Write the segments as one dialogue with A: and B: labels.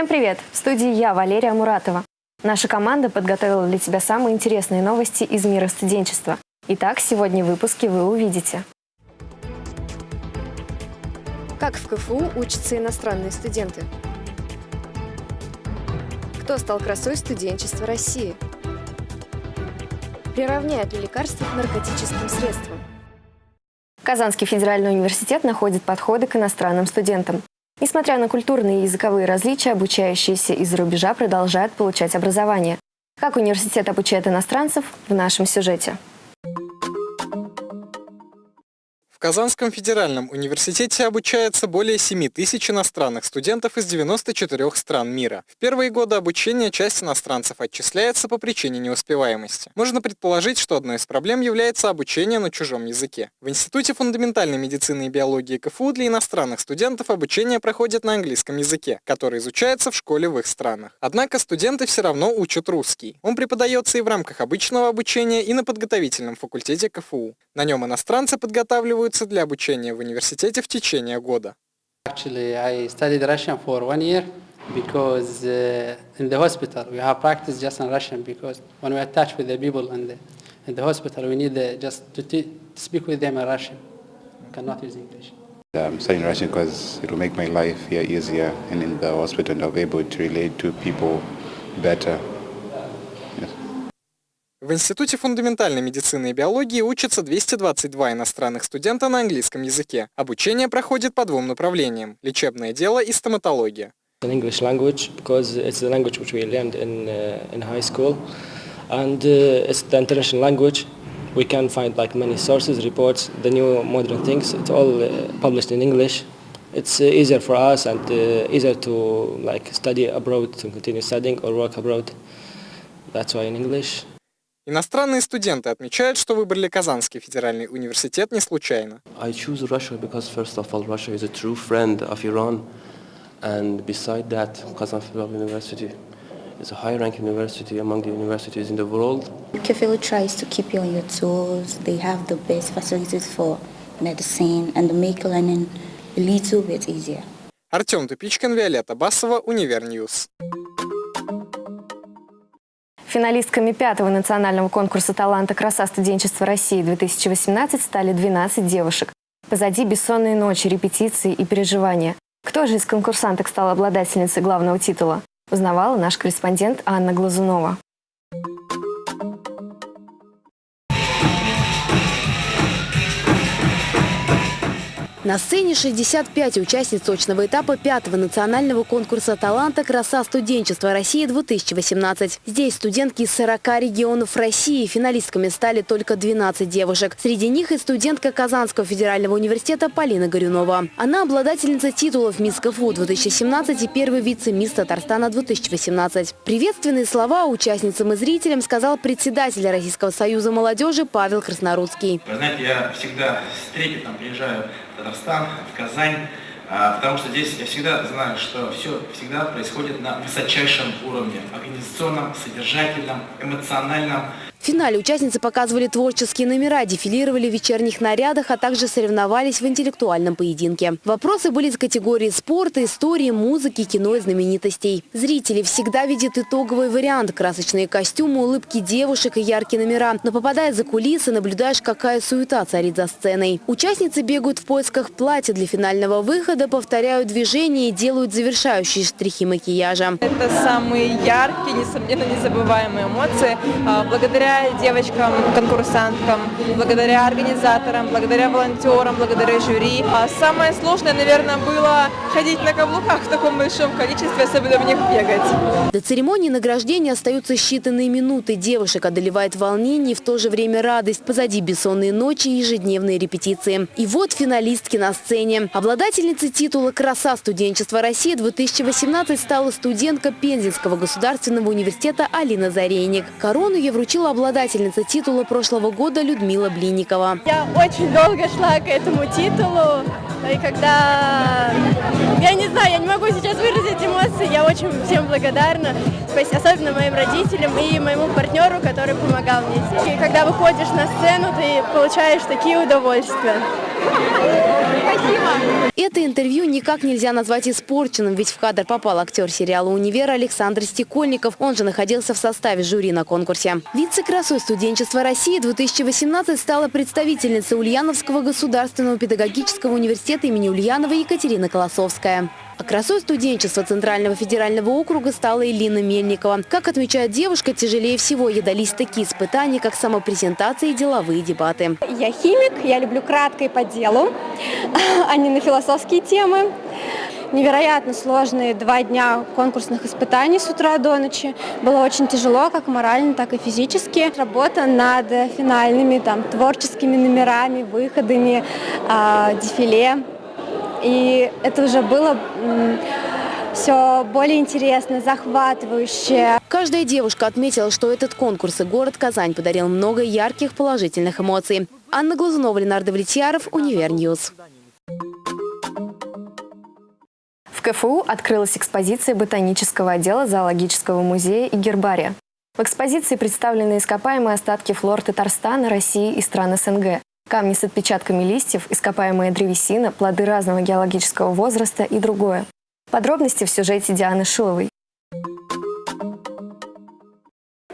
A: Всем привет! В студии я, Валерия Муратова. Наша команда подготовила для тебя самые интересные новости из мира студенчества. Итак, сегодня в выпуске вы увидите. Как в КФУ учатся иностранные студенты? Кто стал красой студенчества России? Приравняют ли лекарства к наркотическим средствам? Казанский федеральный университет находит подходы к иностранным студентам. Несмотря на культурные и языковые различия, обучающиеся из-за рубежа продолжают получать образование. Как университет обучает иностранцев в нашем сюжете.
B: Казанском федеральном университете обучается более 7 тысяч иностранных студентов из 94 стран мира. В первые годы обучения часть иностранцев отчисляется по причине неуспеваемости. Можно предположить, что одной из проблем является обучение на чужом языке. В Институте фундаментальной медицины и биологии КФУ для иностранных студентов обучение проходит на английском языке, который изучается в школе в их странах. Однако студенты все равно учат русский. Он преподается и в рамках обычного обучения, и на подготовительном факультете КФУ. На нем иностранцы подготавливают требуется для обучения в университете в течение года.
C: Actually, I studied Russian for one year because uh, in the hospital we have practice just in Russian because when we attach with the people in the, in the hospital we need the, just to, to speak with them in Russian. We cannot use English.
D: I'm studying Russian because it will make my life here easier and in the hospital I'll be able to relate to people better.
B: В Институте фундаментальной медицины и биологии учатся 222 иностранных студента на английском языке. Обучение проходит по двум направлениям – лечебное дело и стоматология.
E: English language because it's the language which we learned in uh, in high school, and uh, it's the international language. We can find like many sources, reports, the new modern things. It's all uh, published in English. It's uh, easier for us and uh, easier to like study abroad, to continue studying or work abroad. That's why in English.
B: Иностранные студенты отмечают, что выбрали Казанский федеральный университет не случайно.
F: I choose Russia because first of all Russia is a true friend of Iran and beside that Kazan Federal University is a high-ranking university among the universities in the world.
G: KFIL tries to keep you on your toes. They have the best facilities for medicine and make learning a little bit easier.
B: Артем Тупичкин, Виолетта Басова, Универньюз.
A: Финалистками пятого национального конкурса таланта «Краса студенчества России-2018» стали 12 девушек. Позади бессонные ночи, репетиции и переживания. Кто же из конкурсанток стал обладательницей главного титула? Узнавала наш корреспондент Анна Глазунова. На сцене 65 участниц точного этапа пятого национального конкурса таланта «Краса студенчества России-2018». Здесь студентки из 40 регионов России. Финалистками стали только 12 девушек. Среди них и студентка Казанского федерального университета Полина Горюнова. Она обладательница титулов «Мисс КФУ 2017» и первый вице-мисс Татарстана 2018. Приветственные слова участницам и зрителям сказал председатель Российского союза молодежи Павел Краснорудский.
H: Вы знаете, я всегда с трепетом приезжаю Татарстан, в Казань, а, потому что здесь я всегда знаю, что все всегда происходит на высочайшем уровне, организационном, содержательном, эмоциональном,
A: в финале участницы показывали творческие номера, дефилировали в вечерних нарядах, а также соревновались в интеллектуальном поединке. Вопросы были из категории спорта, истории, музыки, кино и знаменитостей. Зрители всегда видят итоговый вариант – красочные костюмы, улыбки девушек и яркие номера. Но попадая за кулисы, наблюдаешь, какая суета царит за сценой. Участницы бегают в поисках платья для финального выхода, повторяют движения и делают завершающие штрихи макияжа.
I: Это самые яркие, несомненно, незабываемые эмоции. А, благодаря девочкам, конкурсанткам, благодаря организаторам, благодаря волонтерам, благодаря жюри. А самое сложное, наверное, было ходить на каблуках в таком большом количестве, особенно в них бегать.
A: До церемонии награждения остаются считанные минуты. Девушек одолевает волнение и в то же время радость. Позади бессонные ночи и ежедневные репетиции. И вот финалистки на сцене. Обладательницей титула «Краса студенчества России-2018» стала студентка Пензенского государственного университета Алина Зарейник. Корону ей вручила обладательница титула прошлого года Людмила Блинникова.
I: Я очень долго шла к этому титулу. И когда... Я не знаю, я не могу сейчас
J: очень всем благодарна, особенно моим родителям и моему партнеру, который помогал мне здесь. И когда выходишь на сцену, ты получаешь такие удовольствия.
A: Спасибо. Это интервью никак нельзя назвать испорченным, ведь в кадр попал актер сериала «Универ» Александр Стекольников. Он же находился в составе жюри на конкурсе. Вице-красой студенчества России 2018 стала представительница Ульяновского государственного педагогического университета имени Ульянова Екатерина Колосовская. А красой студенчества Центрального федерального округа стала Элина Мельникова. Как отмечает девушка, тяжелее всего ей дались такие испытания, как самопрезентация и деловые дебаты.
K: Я химик, я люблю кратко и по делу, а не на философские темы. Невероятно сложные два дня конкурсных испытаний с утра до ночи. Было очень тяжело, как морально, так и физически. Работа над финальными там, творческими номерами, выходами, э, дефиле. И это уже было все более интересно, захватывающе.
A: Каждая девушка отметила, что этот конкурс и город Казань подарил много ярких положительных эмоций. Анна Глазунова, Леонард Давлетьяров, Univer News.
L: В КФУ открылась экспозиция ботанического отдела зоологического музея и гербария. В экспозиции представлены ископаемые остатки флор Татарстана, России и стран СНГ, камни с отпечатками листьев, ископаемая древесина, плоды разного геологического возраста и другое. Подробности в сюжете Дианы Шиловой.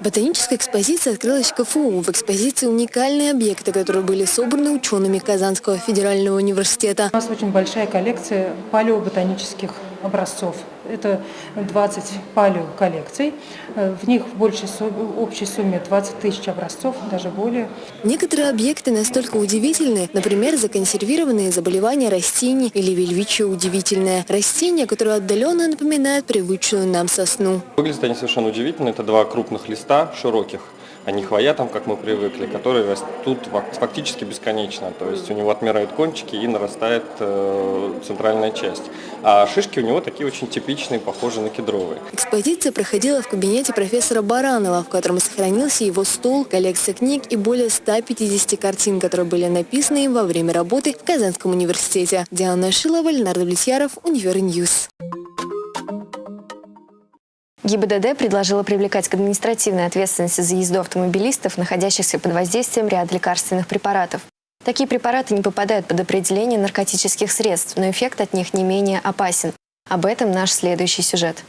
M: Ботаническая экспозиция открылась в КФУ. В экспозиции уникальные объекты, которые были собраны учеными Казанского федерального университета.
N: У нас очень большая коллекция палеоботанических образцов. Это 20 палеоколлекций. В них в большей общей сумме 20 тысяч образцов, даже более.
M: Некоторые объекты настолько удивительны, например, законсервированные заболевания растений или вельвичие удивительное. Растение, которое отдаленно напоминает привычную нам сосну.
O: Выглядят они совершенно удивительно. Это два крупных листа, широких, а не хвоя как мы привыкли, которые растут фактически бесконечно. То есть у него отмирают кончики и нарастает э, центральная часть. А шишки у него такие очень типичные, похожие на кедровые.
M: Экспозиция проходила в кабинете профессора Баранова, в котором сохранился его стол, коллекция книг и более 150 картин, которые были написаны им во время работы в Казанском университете. Диана Шилова, Леонард Давлетьяров, Univer News.
L: ГИБДД предложила привлекать к административной ответственности за езду автомобилистов, находящихся под воздействием ряда лекарственных препаратов. Такие препараты не попадают под определение наркотических средств, но эффект от них не менее опасен. Об этом наш следующий сюжет.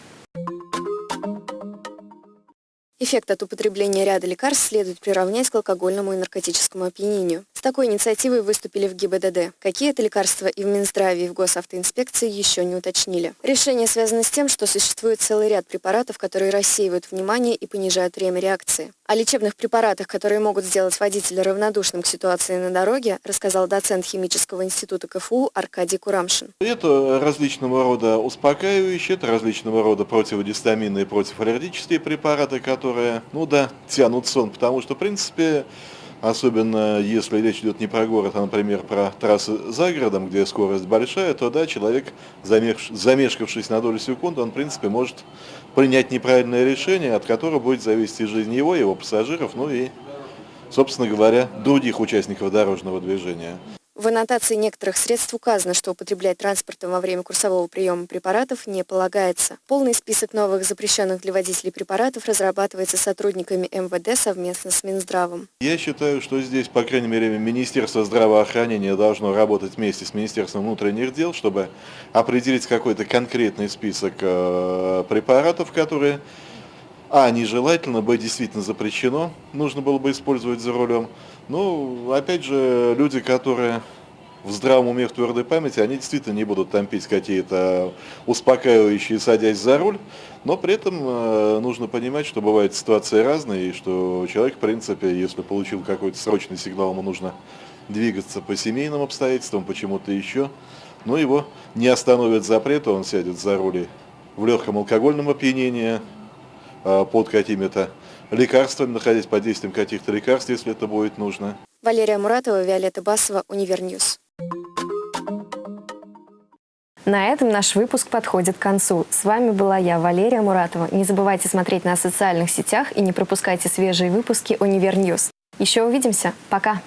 P: Эффект от употребления ряда лекарств следует приравнять к алкогольному и наркотическому опьянению. С такой инициативой выступили в ГИБДД. Какие это лекарства и в Минздраве, и в госавтоинспекции еще не уточнили. Решение связано с тем, что существует целый ряд препаратов, которые рассеивают внимание и понижают время реакции. О лечебных препаратах, которые могут сделать водителя равнодушным к ситуации на дороге, рассказал доцент химического института КФУ Аркадий Курамшин.
Q: Это различного рода успокаивающие, это различного рода противогистаминные и противоаллергические препараты, которые, ну да, тянут сон, потому что, в принципе, Особенно если речь идет не про город, а, например, про трассы за городом, где скорость большая, то да, человек, замешкавшись на долю секунды, он, в принципе, может принять неправильное решение, от которого будет зависеть жизнь его, его пассажиров, ну и, собственно говоря, других участников дорожного движения.
P: В аннотации некоторых средств указано, что употреблять транспортом во время курсового приема препаратов не полагается. Полный список новых запрещенных для водителей препаратов разрабатывается сотрудниками МВД совместно с Минздравом.
Q: Я считаю, что здесь, по крайней мере, Министерство здравоохранения должно работать вместе с Министерством внутренних дел, чтобы определить какой-то конкретный список э, препаратов, которые а, нежелательно, б, действительно запрещено, нужно было бы использовать за рулем. Ну, опять же, люди, которые в здравом уме, в твердой памяти, они действительно не будут там пить какие-то успокаивающие, садясь за руль, но при этом э, нужно понимать, что бывают ситуации разные, и что человек, в принципе, если получил какой-то срочный сигнал, ему нужно двигаться по семейным обстоятельствам, почему-то еще, но его не остановят запрет, он сядет за руль в легком алкогольном опьянении, э, под какими-то лекарствами, находясь под действием каких-то лекарств, если это будет нужно.
P: Валерия Муратова, Виолетта Басова, Univer News.
L: На этом наш выпуск подходит к концу. С вами была я, Валерия Муратова. Не забывайте смотреть нас в социальных сетях и не пропускайте свежие выпуски Univer News. Еще увидимся. Пока!